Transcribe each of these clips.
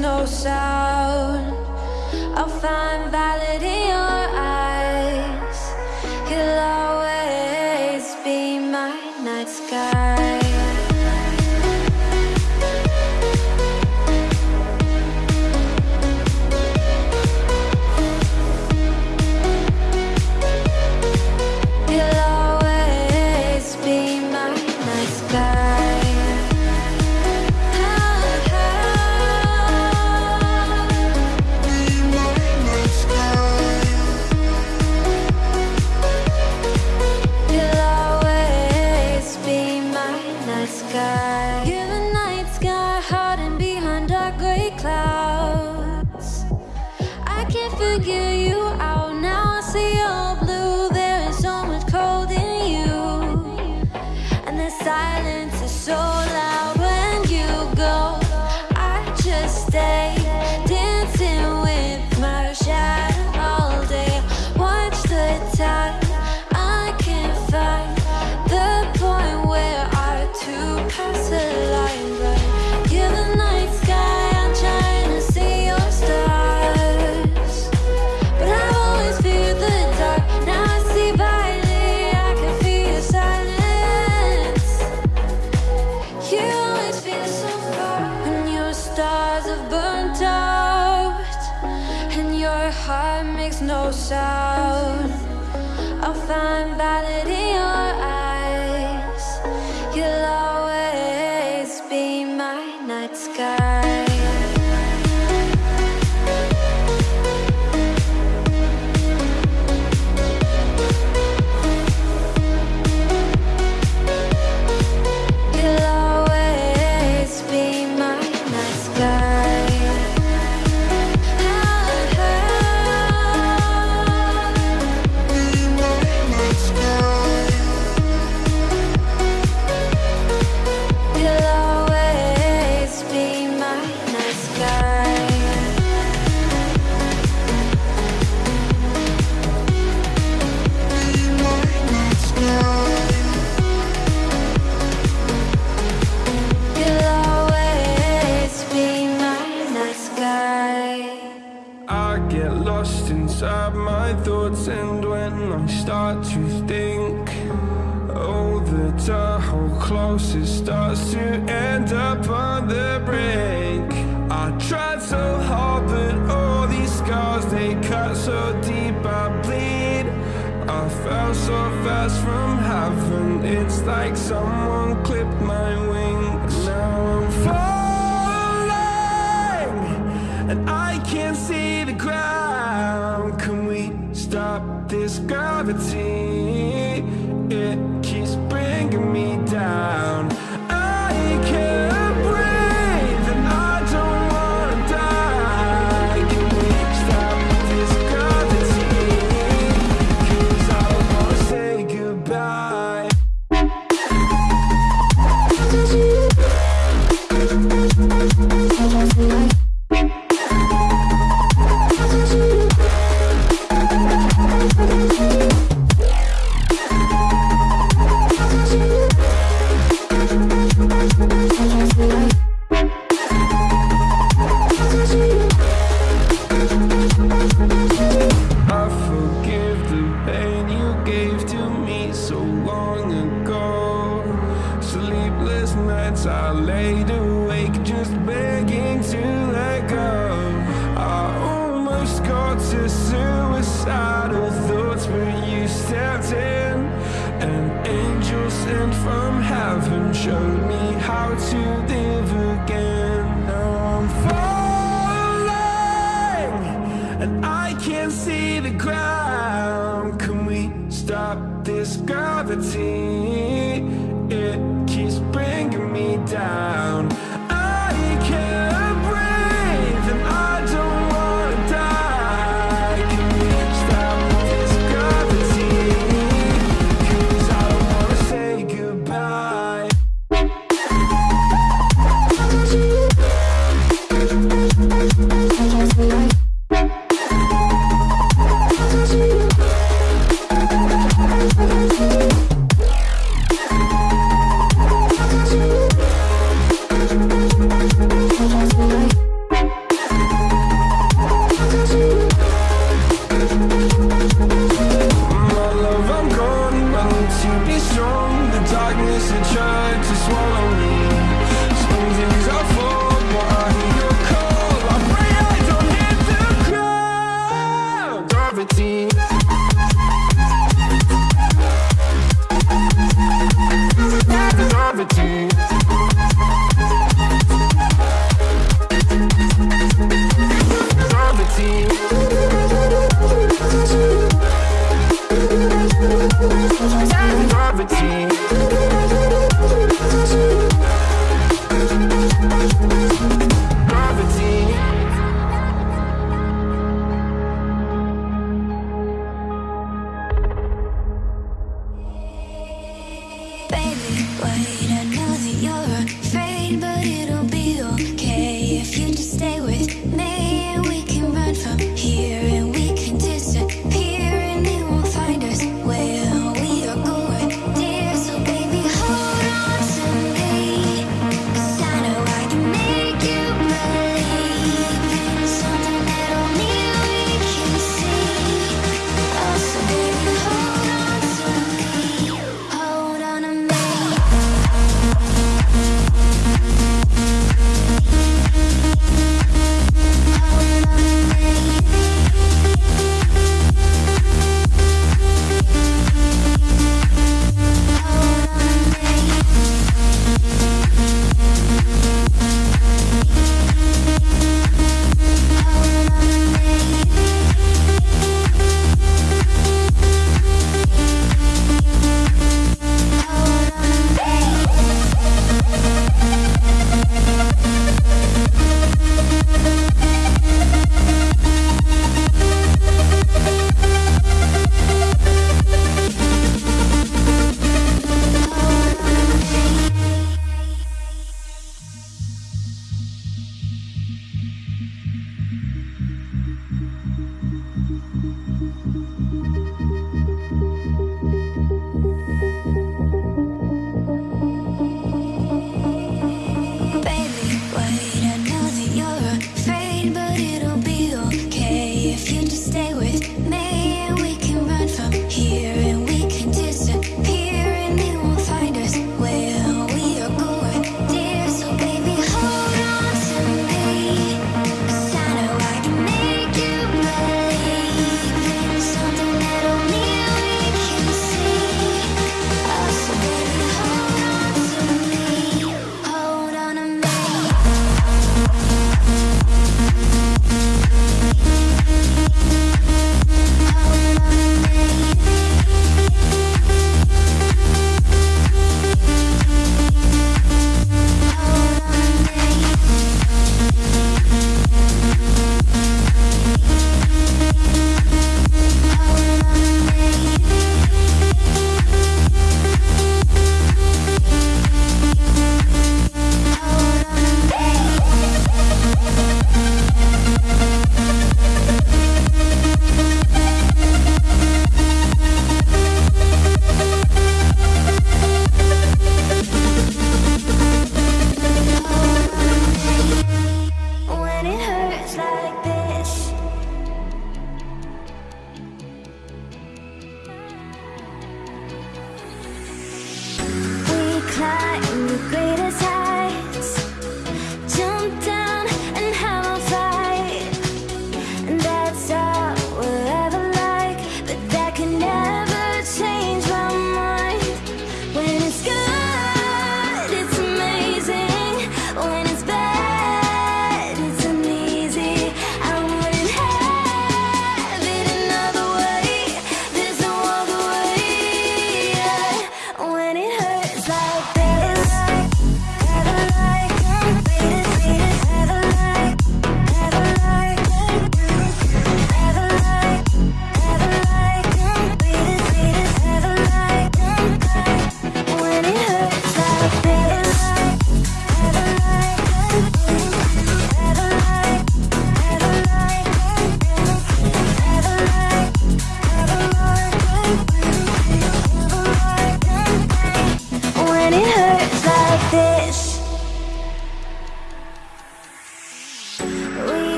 no sound. I'll find validity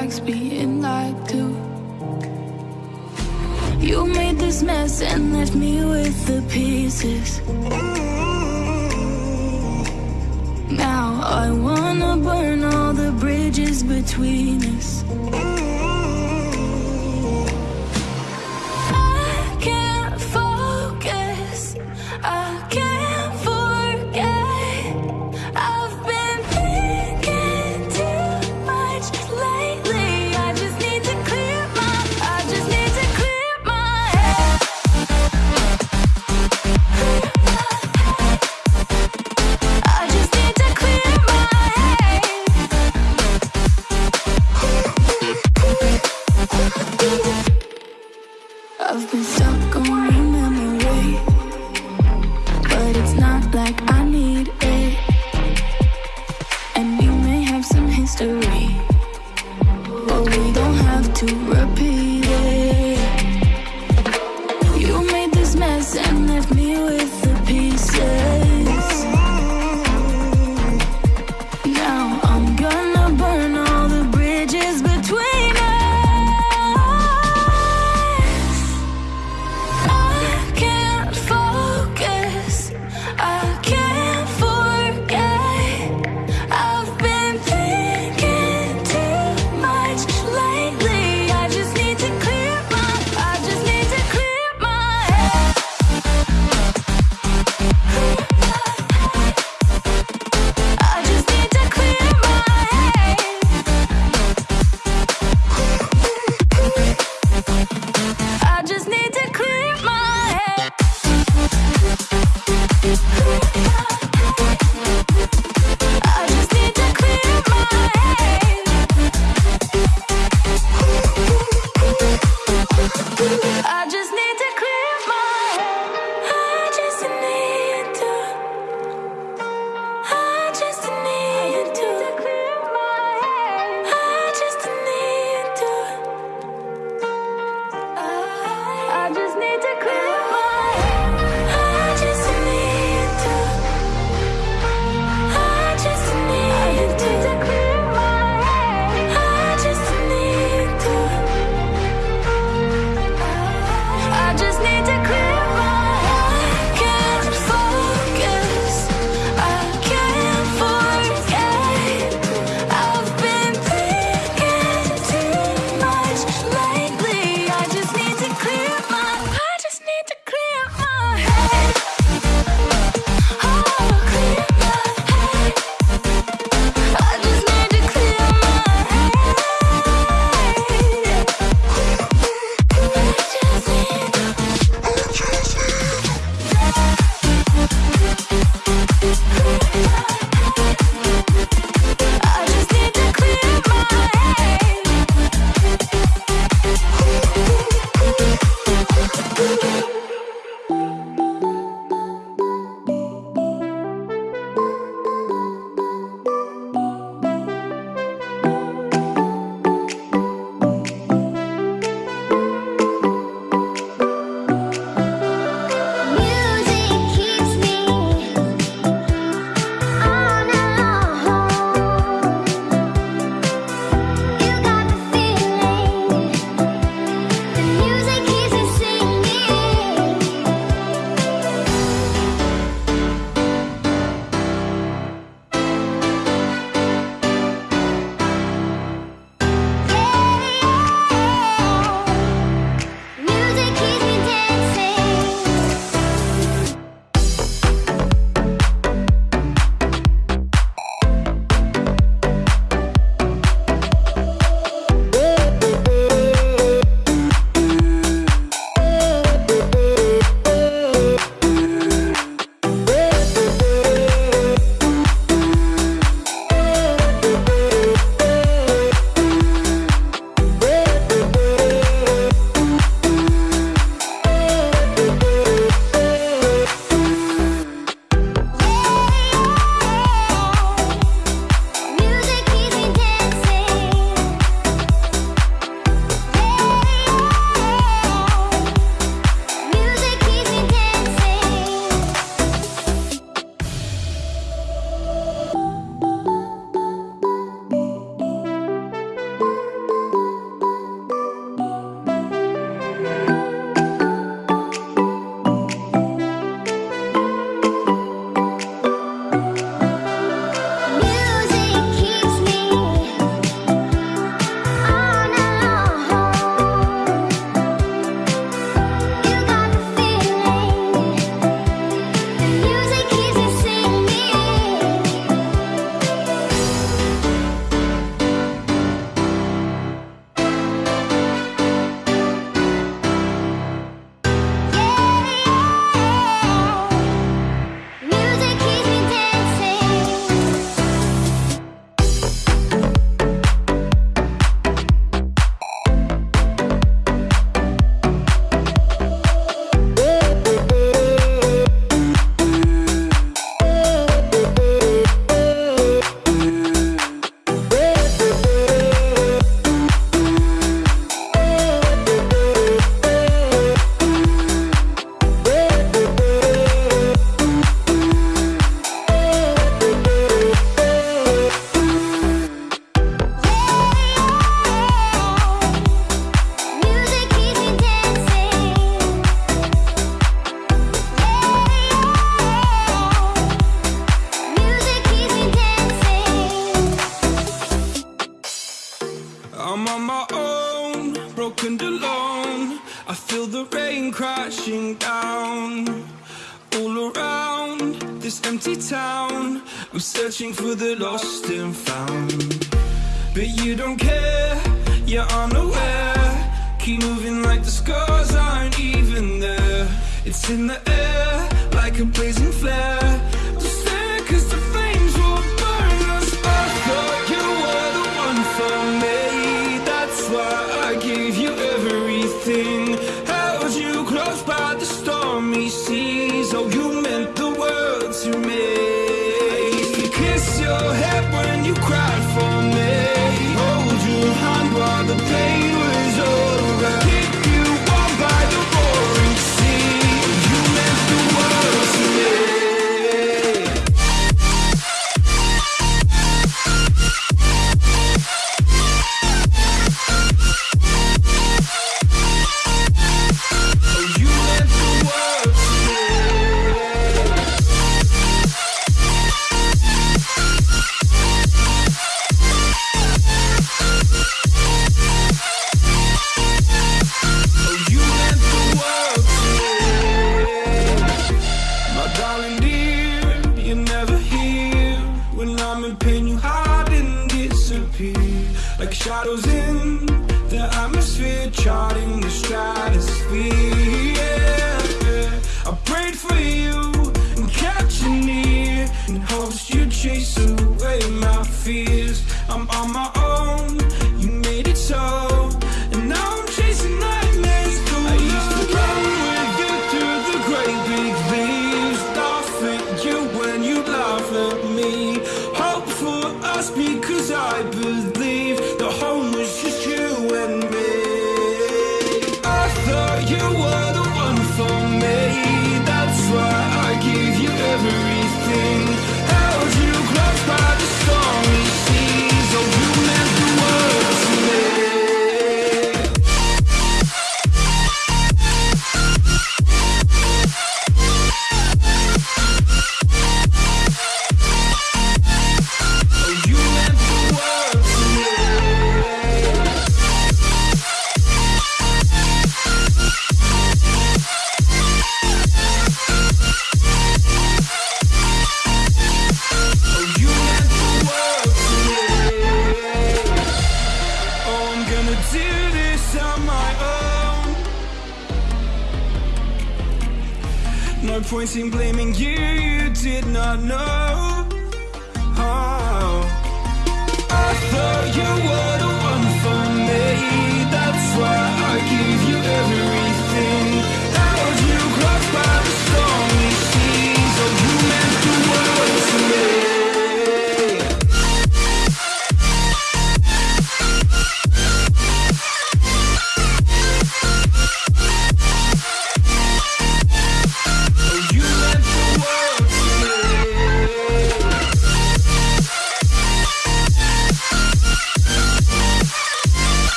likes being like to. You made this mess and left me with the pieces. Now I wanna burn all the bridges between us.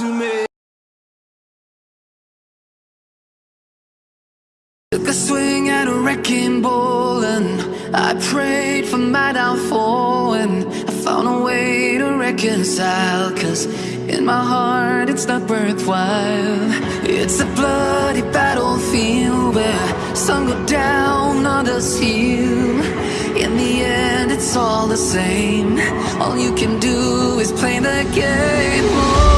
to me Took a swing at a wrecking ball and I prayed for my downfall and I found a way to reconcile Cause in my heart it's not worthwhile. It's a bloody battlefield where some go down, others heal. In the end it's all the same. All you can do is play the game.